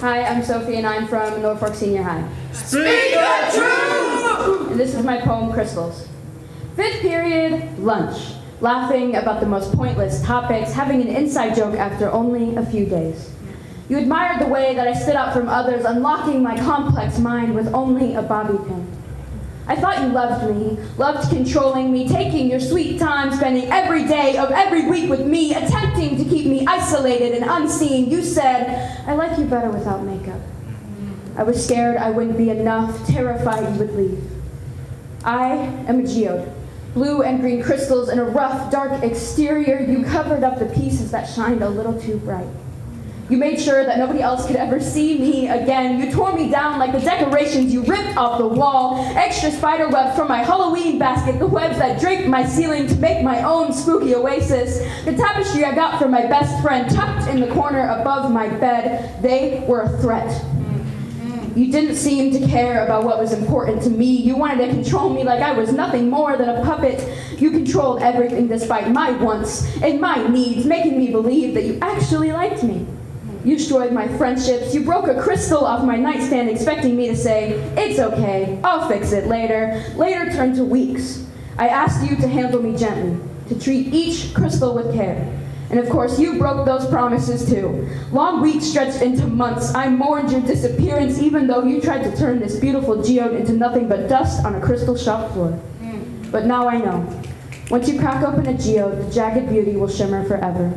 Sophie, and I'm from Norfolk Senior High. Speak the truth! And this is my poem, Crystals. Fifth period, lunch. Laughing about the most pointless topics, having an inside joke after only a few days. You admired the way that I stood out from others, unlocking my complex mind with only a bobby pin. I thought you loved me, loved controlling me, taking your sweet time, spending every day of every week with me, attempting to keep me isolated and unseen. You said, I like you better without makeup. I was scared I wouldn't be enough, terrified you would leave. I am a geode. Blue and green crystals in a rough, dark exterior, you covered up the pieces that shined a little too bright. You made sure that nobody else could ever see me again. You tore me down like the decorations you ripped off the wall. Extra spider webs from my Halloween basket, the webs that draped my ceiling to make my own spooky oasis. The tapestry I got from my best friend tucked in the corner above my bed. They were a threat. You didn't seem to care about what was important to me. You wanted to control me like I was nothing more than a puppet. You controlled everything despite my wants and my needs, making me believe that you actually liked me. You destroyed my friendships. You broke a crystal off my nightstand expecting me to say, it's okay, I'll fix it later. Later turned to weeks. I asked you to handle me gently, to treat each crystal with care. And of course, you broke those promises too. Long weeks stretched into months. I mourned your disappearance even though you tried to turn this beautiful geode into nothing but dust on a crystal shop floor. Hmm. But now I know. Once you crack open a geode, the jagged beauty will shimmer forever.